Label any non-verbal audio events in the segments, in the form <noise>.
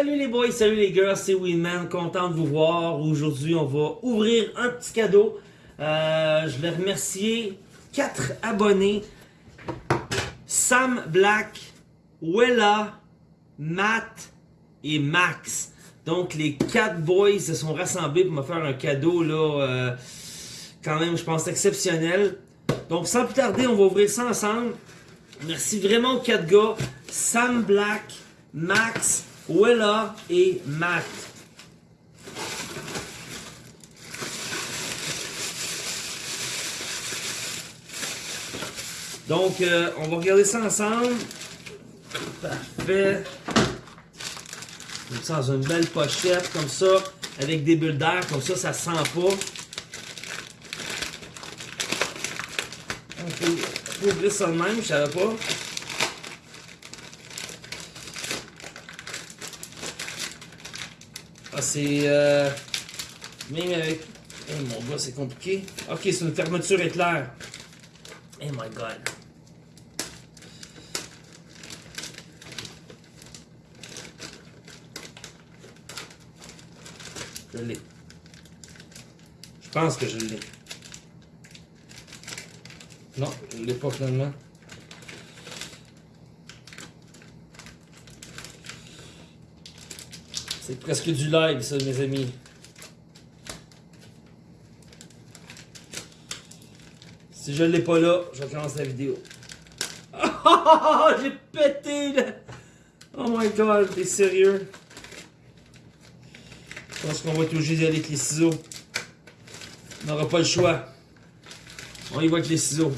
Salut les boys, salut les girls, c'est Winman, content de vous voir. Aujourd'hui, on va ouvrir un petit cadeau. Euh, je vais remercier quatre abonnés. Sam Black, Wella, Matt et Max. Donc les quatre boys se sont rassemblés pour me faire un cadeau là, euh, quand même je pense exceptionnel. Donc sans plus tarder, on va ouvrir ça ensemble. Merci vraiment aux quatre gars, Sam Black, Max, Wella et Matt. Donc, euh, on va regarder ça ensemble. Parfait. Dans une belle pochette, comme ça, avec des bulles d'air, comme ça, ça sent pas. On peut ouvrir ça de même, je savais pas. C'est... Euh, même avec... Eh, mon gars, c'est compliqué. Ok, c'est une fermeture éclair. Oh my god. Je l'ai. Je pense que je l'ai. Non, je l'ai pas finalement. C'est presque du live ça mes amis. Si je l'ai pas là, je commence la vidéo. <laughs> J'ai pété là! Oh my god, t'es sérieux? Je pense qu'on va être obligé d'y aller avec les ciseaux. On n'aura pas le choix. On y va avec les ciseaux.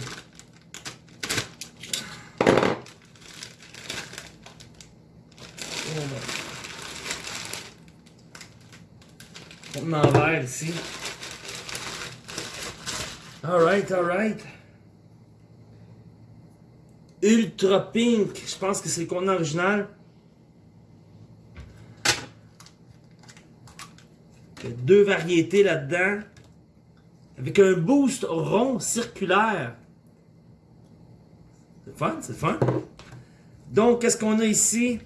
Oh En verre ici. Alright, alright. Ultra Pink. Je pense que c'est le contenant original. Il y a deux variétés là-dedans. Avec un boost rond circulaire. C'est fun, c'est fun. Donc, qu'est-ce qu'on a ici?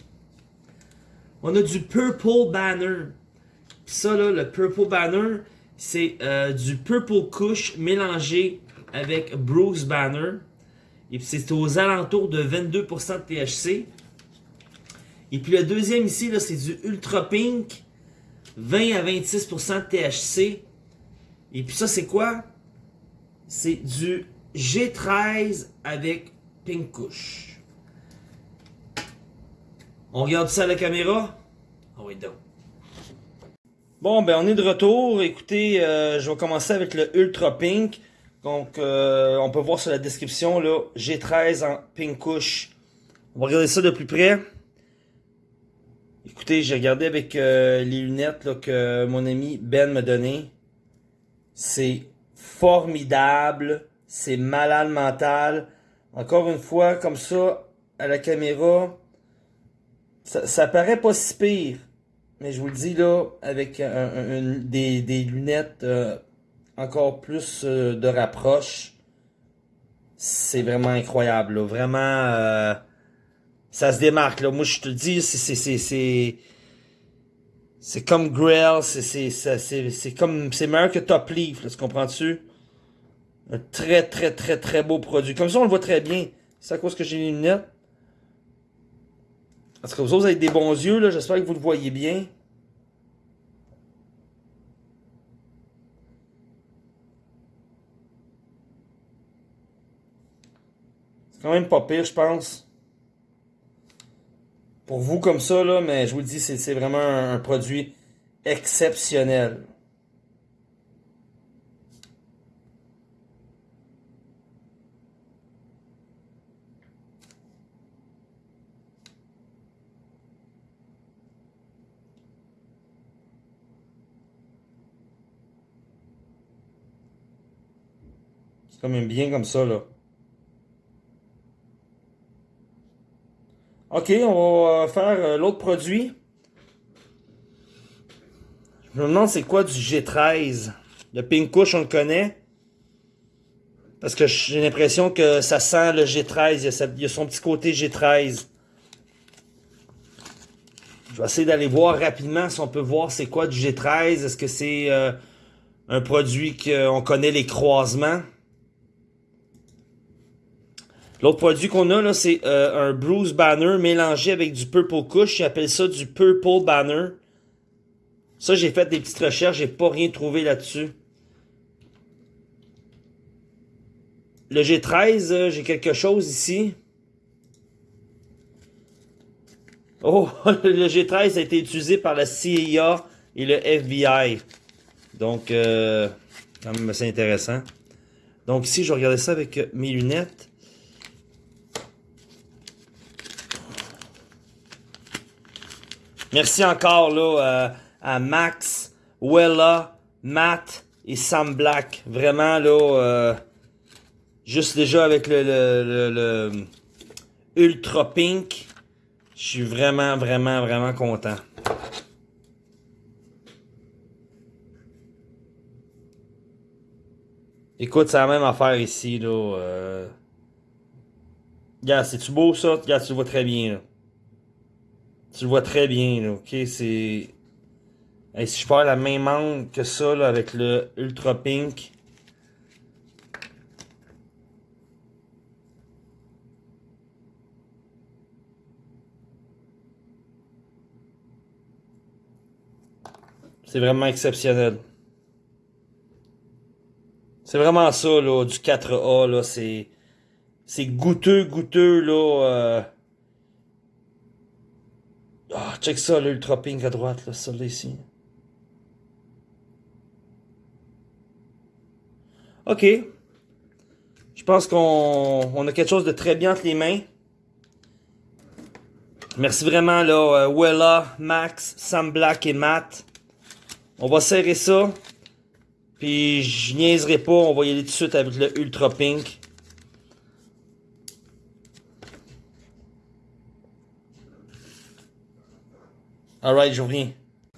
On a du Purple Banner. Ça, là, le Purple Banner, c'est euh, du Purple Kush mélangé avec Bruce Banner. Et puis c'est aux alentours de 22% de THC. Et puis le deuxième ici, là, c'est du Ultra Pink. 20 à 26% de THC. Et puis ça, c'est quoi? C'est du G13 avec Pink Kush. On regarde ça à la caméra? Ah oui, donc. Bon, ben on est de retour. Écoutez, euh, je vais commencer avec le Ultra Pink. Donc, euh, on peut voir sur la description, là, G13 en Pink Kush. On va regarder ça de plus près. Écoutez, j'ai regardé avec euh, les lunettes là, que mon ami Ben m'a donné. C'est formidable. C'est malade mental. Encore une fois, comme ça, à la caméra, ça, ça paraît pas si pire. Mais je vous le dis là, avec des, lunettes euh, encore plus euh, de rapproche, c'est vraiment incroyable. Vraiment, euh, ça se démarque. Là. Moi, je te le dis, c'est c'est comme Grail, c'est comme c'est meilleur que Top Leaf, là, tu comprends-tu? Un très très très très beau produit. Comme ça, on le voit très bien. C'est à cause que j'ai les lunettes. Parce que vous autres, avez des bons yeux, là. J'espère que vous le voyez bien. C'est quand même pas pire, je pense. Pour vous comme ça, là, mais je vous le dis, c'est vraiment un produit exceptionnel. C'est quand même bien comme ça, là. OK, on va euh, faire euh, l'autre produit. Je me demande c'est quoi du G13. Le Pink Kush, on le connaît. Parce que j'ai l'impression que ça sent le G13. Il y, a son petit côté G13. Je vais essayer d'aller voir rapidement si on peut voir c'est quoi du G13. Est-ce que c'est euh, un produit qu'on connaît les croisements? L'autre produit qu'on a là, c'est euh, un Bruce Banner mélangé avec du Purple Kush. Ils appellent ça du Purple Banner. Ça, j'ai fait des petites recherches, j'ai pas rien trouvé là-dessus. Le G13, euh, j'ai quelque chose ici. Oh, <laughs> le G13 a été utilisé par la CIA et le FBI. Donc, euh, quand même assez intéressant. Donc ici, je regarder ça avec mes lunettes. Merci encore là, à Max, Wella, Matt et Sam Black. Vraiment là, euh, juste déjà avec le, le, Ultra Pink, je suis vraiment, vraiment, vraiment content. Écoute, c'est la même affaire ici, là. Euh... C'est-tu beau, ça? Regarde, tu vois très bien. Tu le vois très bien, ok? C'est... si je parle la même angle que ça, là, avec le Ultra Pink... C'est vraiment exceptionnel. C'est vraiment ça, là, du 4A, là, c'est... C'est goûteux, goûteux, là, euh... Check ça, l'Ultra Pink à droite, là, ça, là, ici. OK. Je pense qu'on on a quelque chose de très bien entre les mains. Merci vraiment, là, euh, Wella, Max, Sam Black et Matt. On va serrer ça. Puis je niaiserai pas, on va y aller tout de suite avec le Ultra Pink. Alright, je reviens.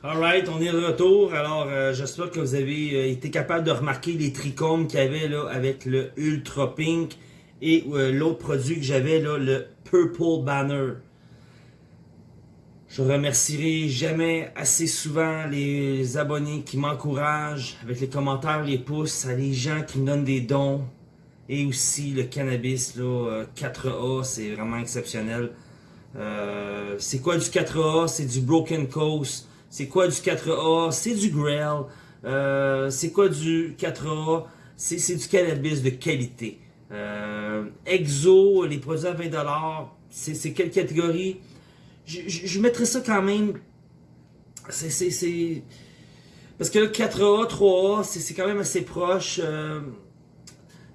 Alright, on est de retour. Alors, euh, j'espère que vous avez euh, été capable de remarquer les trichomes qu'il y avait là avec le Ultra Pink et euh, l'autre produit que j'avais le Purple Banner. Je remercierai jamais assez souvent les abonnés qui m'encouragent avec les commentaires, les pouces, à les gens qui me donnent des dons et aussi le cannabis là, 4A, euh, c'est vraiment exceptionnel. Euh, c'est quoi du 4A? C'est du Broken Coast. C'est quoi du 4A? C'est du Grail. Euh, c'est quoi du 4A? C'est du cannabis de qualité. Exo, les produits à 20$, c'est quelle catégorie? je, mettrais ça quand même. C'est. Parce que 4A, 3A, c'est quand même assez proche. Euh,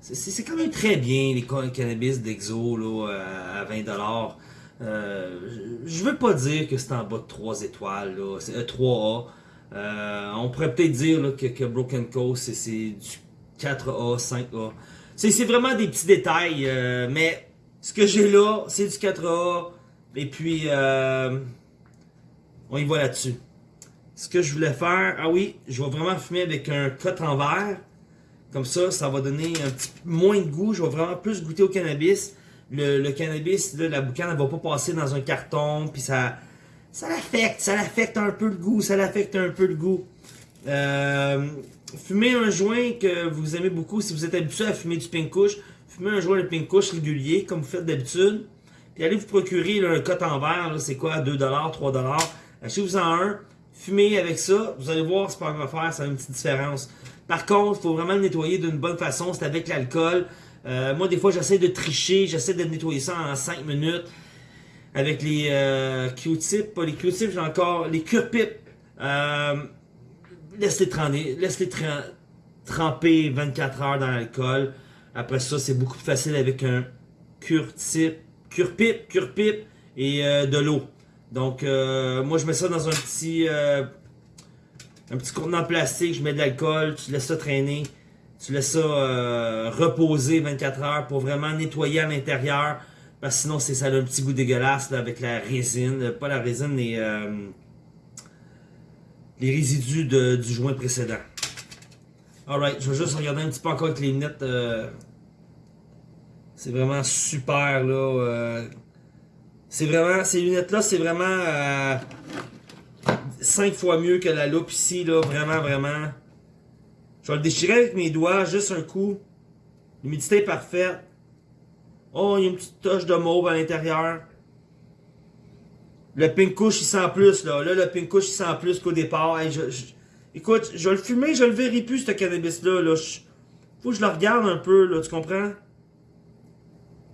c'est quand même très bien les cannabis d'Exo à 20$. Euh, je veux pas dire que c'est en bas de 3 étoiles, c'est 3A. Euh, on pourrait peut-être dire que, Broken Coast c'est du 4A, 5A. C'est vraiment des petits détails, mais ce que j'ai là, c'est du 4A. Et puis, euh, on y va là-dessus. Ce que je voulais faire, ah oui, je vais vraiment fumer avec un cote en verre. Comme ça, ça va donner un petit moins de goût. Je vais vraiment plus goûter au cannabis. Le, cannabis, la boucane, elle va pas passer dans un carton. Puis ça, ça l'affecte. Ça l'affecte un peu le goût. Ça l'affecte un peu le goût. Euh, fumez un joint que vous aimez beaucoup. Si vous êtes habitué à fumer du pink kush, fumez un joint de pink kush régulier, comme vous faites d'habitude. Puis allez vous procurer un cote en verre, c'est quoi, 2$, 3$. Achetez-vous en un, fumez avec ça, vous allez voir ce que ça va faire, ça a une petite différence. Par contre, il faut vraiment le nettoyer d'une bonne façon, c'est avec l'alcool. Euh, moi, des fois, j'essaie de tricher, j'essaie de nettoyer ça en 5 minutes. Avec les euh, Q-tips, pas les Q-tips, j'ai encore les cure-pipes. Euh, laisse-les tremper, laisse tremper 24 heures dans l'alcool. Après ça, c'est beaucoup plus facile avec un cure-tip cure-pipe, cure-pipe et euh, de l'eau. Donc, euh, moi, je mets ça dans un petit, un petit contenant plastique, je mets de l'alcool, tu laisses ça traîner, tu laisses ça reposer 24 heures pour vraiment nettoyer à l'intérieur. Parce que sinon, ça a un petit goût dégueulasse avec la résine. Pas la résine, les, les résidus du joint précédent. Alright, je vais juste regarder un petit peu encore avec les lunettes c'est vraiment super, là. Euh, C'est vraiment, ces lunettes-là, c'est vraiment euh, 5 fois mieux que la loupe ici, là. Vraiment, vraiment. Je vais le déchirer avec mes doigts, juste un coup. L'humidité est parfaite. Oh, il y a une petite touche de mauve à l'intérieur. Le pink couche, il sent plus, là. Là, le pink couche, il sent plus qu'au départ. écoute, je vais le fumer, je le verrai plus, ce cannabis-là. Là. Faut que je le regarde un peu, là, tu comprends?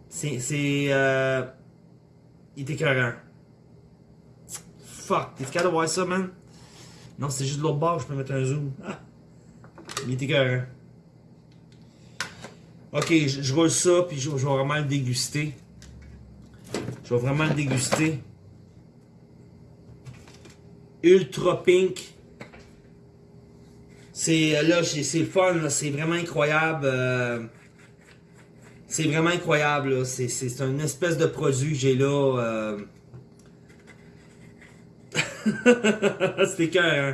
C'est... C'est... Euh... Il est écœurant. Fuck, t'es capable de voir ça, man? Non, c'est juste de l'autre bord, je peux mettre un zoom. Ah! Il est écœurant. Ok, je, roule ça, puis je, vais vraiment le déguster. Je vais vraiment le déguster. Ultra Pink. C'est là, c'est fun, c'est vraiment incroyable. Euh, c'est vraiment incroyable. C'est une espèce de produit que j'ai là. Euh... <laughs> C'était cœur, hein?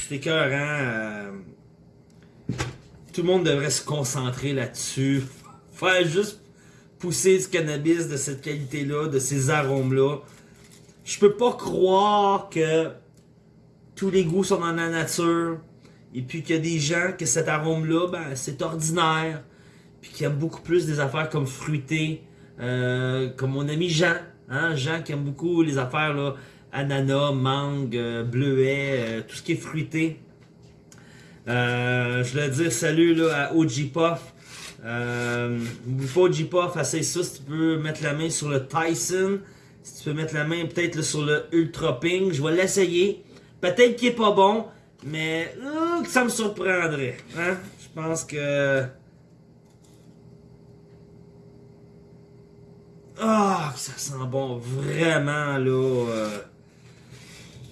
C'était cœur, hein? Tout le monde devrait se concentrer là-dessus. Faire juste pousser du cannabis de cette qualité-là, de ces arômes-là. Je peux pas croire que tous les goûts sont dans la nature. Et puis qu'il y a des gens que cet arôme-là, ben, c'est ordinaire. Puis qui aiment beaucoup plus des affaires comme fruitées. Euh, comme mon ami Jean. Hein? Jean qui aime beaucoup les affaires là, ananas, mangue, euh, bleuet, euh, tout ce qui est fruité. Euh, je voulais dire salut là, à OG Puff. Euh, pas OG Puff, essaye ça si tu peux mettre la main sur le Tyson. Si tu peux mettre la main peut-être sur le Ultra Ping. Je vais l'essayer. Peut-être qu'il est pas bon, mais ça me surprendrait. Hein? Je pense que... Ah, ça sent bon, vraiment, là. Euh,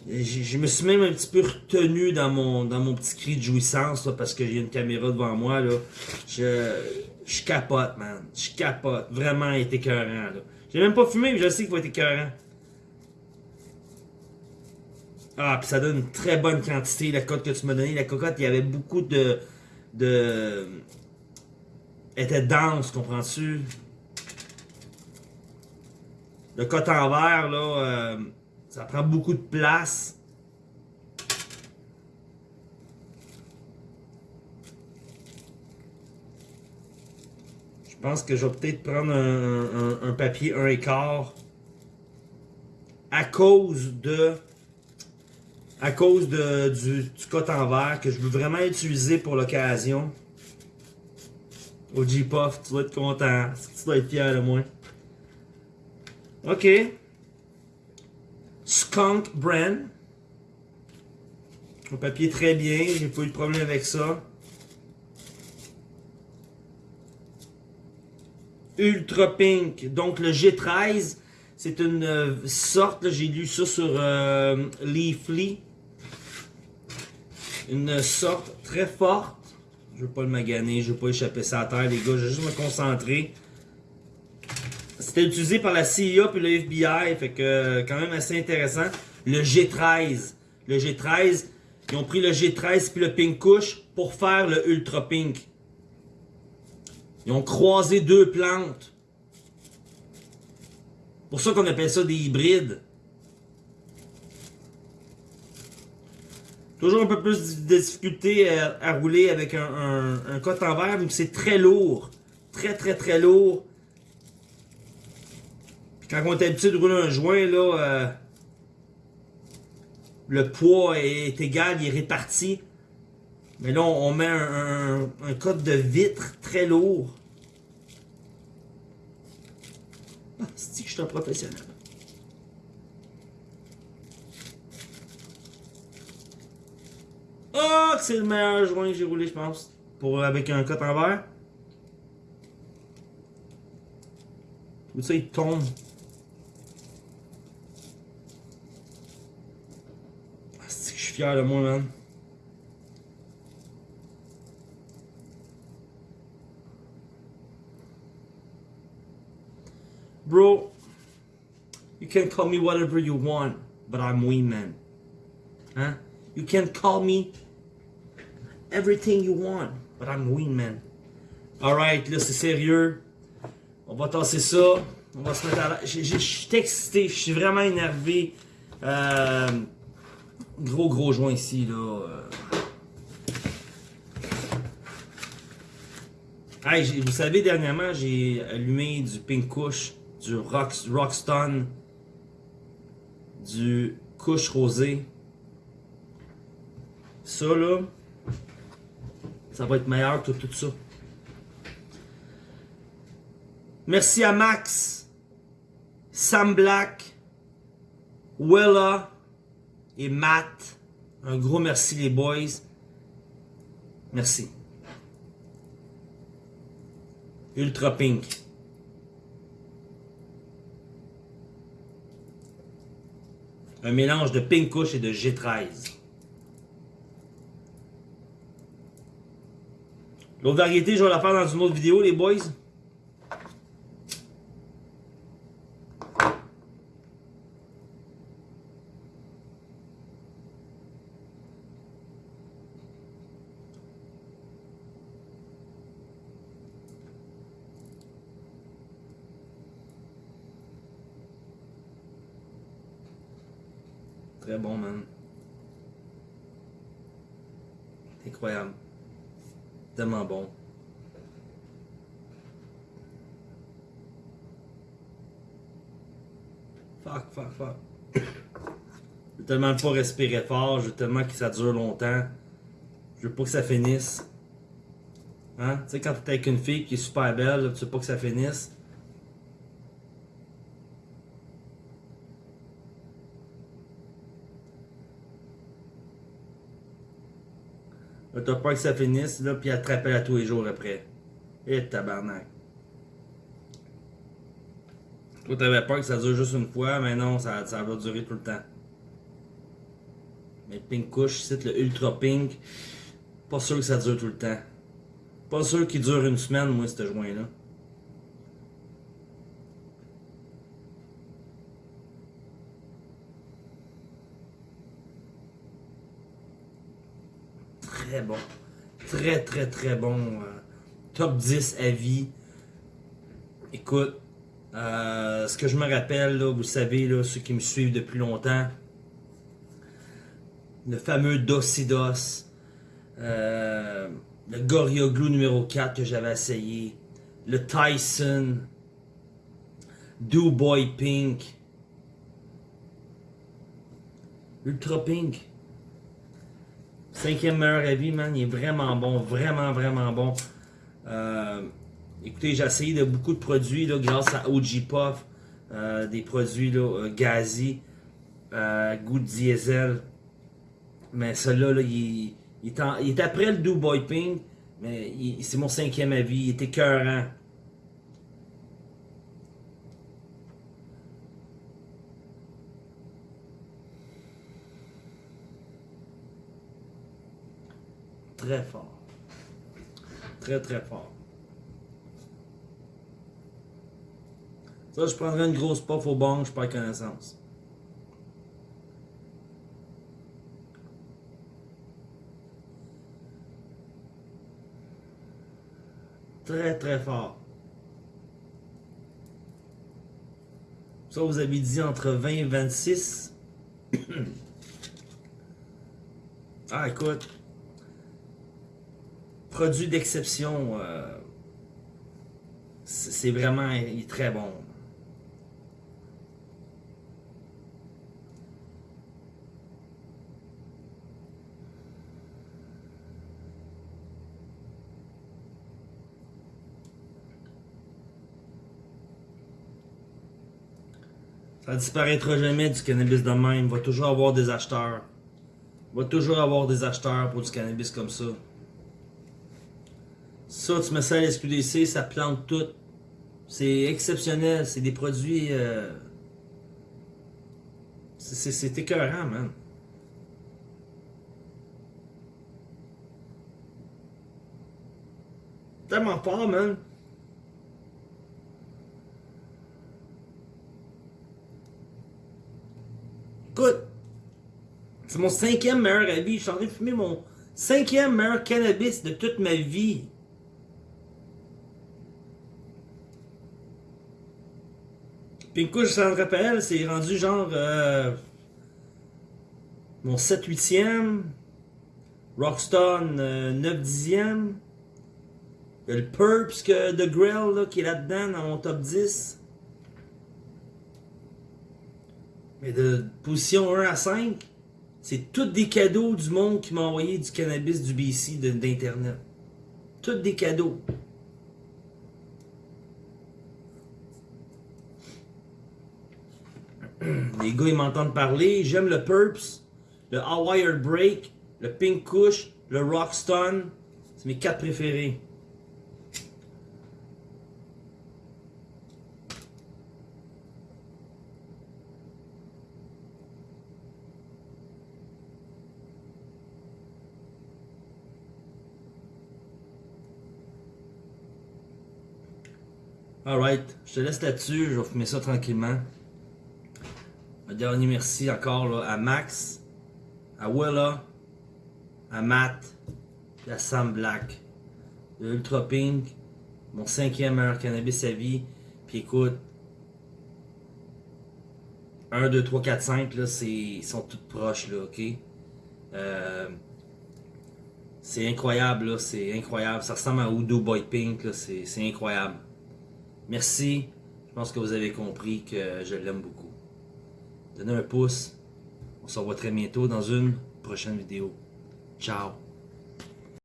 je me suis même un petit peu retenu dans mon dans mon petit cri de jouissance parce y a une caméra devant moi là. Je, je capote, man. Je capote. Vraiment, il est écœurant. Là. J'ai même pas fumé, mais je sais qu'il va être écœurant. Ah, puis ça donne une très bonne quantité, la cote que tu m'as donné. La cocotte, il y avait beaucoup de... de... Elle était dense, comprends-tu? Le cote en verre, là... Euh, ça prend beaucoup de place. Je pense que je vais peut-être prendre un, papier un écart à cause de à cause de, du, du en que je veux vraiment utiliser pour l'occasion. Au G-Puff, tu vas être content. Tu vas être fier de moi? Ok. Skunk Brand. Un papier très bien, j'ai pas eu de problème avec ça. Ultra Pink, donc le G13, c'est une euh, sorte, j'ai lu ça sur euh, Leafly. Une sorte très forte. Je veux pas le maganer, je veux pas échapper ça à terre, les gars, je veux juste me concentrer. C'était utilisé par la CIA puis le FBI, fait que quand même assez intéressant. Le G13. Le G13, ils ont pris le G13 puis le Pink Kush pour faire le Ultra Pink. Ils ont croisé deux plantes. Pour ça qu'on appelle ça des hybrides. Toujours un peu plus de difficulté à, rouler avec un, un, un cote en verre, mais c'est très lourd. Très très très lourd. Quand on est habitué de rouler un joint, là, euh, le poids est égal, il est réparti. Mais là, on, met un, un, code de vitre très lourd. Ah, c'est que je suis un professionnel? Oh, c'est le meilleur joint que j'ai roulé, je pense. Pour, avec un cote en verre. Tout ça, il tombe. Fier de moi, man. Bro, you can call me whatever you want, but I'm Wee Man. Huh? You can call me everything you want, but I'm Wee Man. Alright, là c'est sérieux. On va tasser ça. On va se mettre à la... Je suis excité, je suis vraiment énervé. Euh, gros gros joint ici là. Euh. Hey, vous savez, dernièrement, j'ai allumé du Pink Kush, du Rock, Rockstone, du Kush Rosé. Ça, là, ça va être meilleur que tout ça. Merci à Max, Sam Black, Willa et Matt. Un gros merci les boys. Merci. Ultra Pink. Un mélange de Pink Kush et de G13. L'autre variété, je vais la faire dans une autre vidéo, les boys. Très bon, man. Incroyable. Tellement bon. Fuck, fuck, fuck. Je veux tellement pas respirer fort, je veux tellement que ça dure longtemps. Je veux pas que ça finisse. Hein? Tu sais, quand t'es avec une fille qui est super belle, tu veux pas que ça finisse. T'as peur que ça finisse, là, puis elle te à tous les jours après. Et tabarnak. Toi, t'avais peur que ça dure juste une fois, mais non, ça, va durer tout le temps. Mais Pink Kush, c'est le Ultra Pink. Pas sûr que ça dure tout le temps. Pas sûr qu'il dure une semaine, moi, ce joint-là. très bon. Très, très, très bon. Euh, top 10 à vie. Écoute, euh, ce que je me rappelle, vous savez, ceux qui me suivent depuis longtemps, le fameux Docidos, euh, le Glue numéro 4 que j'avais essayé, le Tyson, Do Boy Pink, Ultra Pink, Cinquième meilleur avis, man, il est vraiment bon, vraiment, vraiment bon. Euh, écoutez, j'ai essayé de beaucoup de produits là, grâce à OG Puff, euh, des produits là, euh, Gazi, goût de diesel. Mais celui-là, là, il, est après le Do Boy Pink, mais c'est mon cinquième avis, il était écœurant. Très fort. Très, très fort. Ça, je prendrais une grosse puff au bang, je perds connaissance. Très, très fort. Ça, vous avez dit entre 20 et 26. <coughs> ah, écoute produit d'exception. Euh, c'est vraiment très bon. Ça disparaîtra jamais du cannabis de même. Il va toujours avoir des acheteurs. Il va toujours avoir des acheteurs pour du cannabis comme ça. Ça, tu mets ça à l'SQDC, ça plante tout. C'est exceptionnel. C'est des produits... Euh... C'est écœurant, man. Tellement fort, man. Écoute, c'est mon cinquième meilleur avis. Je suis en train de fumer mon cinquième meilleur cannabis de toute ma vie. Pink Kush, ça me rappelle, c'est rendu genre euh, mon 7 8e. Rockstone 9 10e. Il y a le Purps que The Grill qui est là-dedans dans mon top 10. Mais de position 1 à 5, c'est tous des cadeaux du monde qui m'a envoyé du cannabis du BC d'Internet. Tous des cadeaux. <clears throat> Les gars, ils m'entendent parler. J'aime le Purps, le Hawaii Break, le Pink Kush, le Rockstone. C'est mes quatre préférés. Alright, je te laisse là-dessus, je vais fumer ça tranquillement. Dernier merci encore à Max, à Willa, à Matt et à Sam Black. De Ultra Pink, mon cinquième meilleur cannabis à vie. Puis écoute, 1, 2, 3, 4, 5, là, ils sont toutes proches, là, ok? Euh, c'est incroyable, là, c'est incroyable. Ça ressemble à Udo Boy Pink, là, c'est incroyable. Merci. Je pense que vous avez compris que je l'aime beaucoup. Donnez un pouce. On se revoit très bientôt dans une prochaine vidéo. Ciao.